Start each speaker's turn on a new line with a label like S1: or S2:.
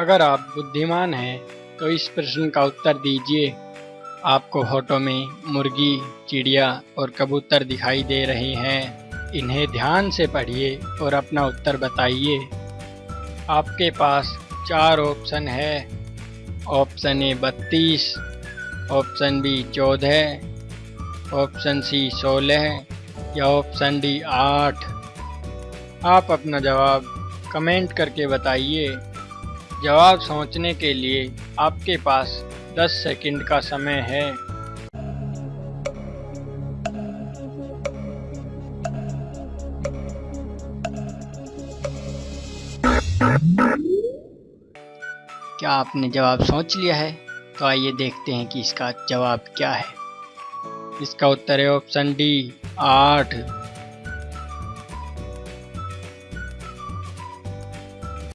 S1: अगर आप बुद्धिमान हैं तो इस प्रश्न का उत्तर दीजिए। आपको फ़ोटो में मुर्गी, चिड़िया और कबूतर दिखाई दे रहे हैं। इन्हें ध्यान से पढ़िए और अपना उत्तर बताइए। आपके पास चार ऑप्शन है। ऑप्शन ए बत्तीस, ऑप्शन बी चौदह, ऑप्शन सी सोलह या ऑप्शन डी आठ। आप अपना जवाब कमेंट करके बताइए। जवाब सोचने के लिए आपके पास 10 सेकंड का समय है। क्या आपने जवाब सोच लिया है? तो आइए देखते हैं कि इसका जवाब क्या है। इसका उत्तर है ऑप्शन डी, आठ।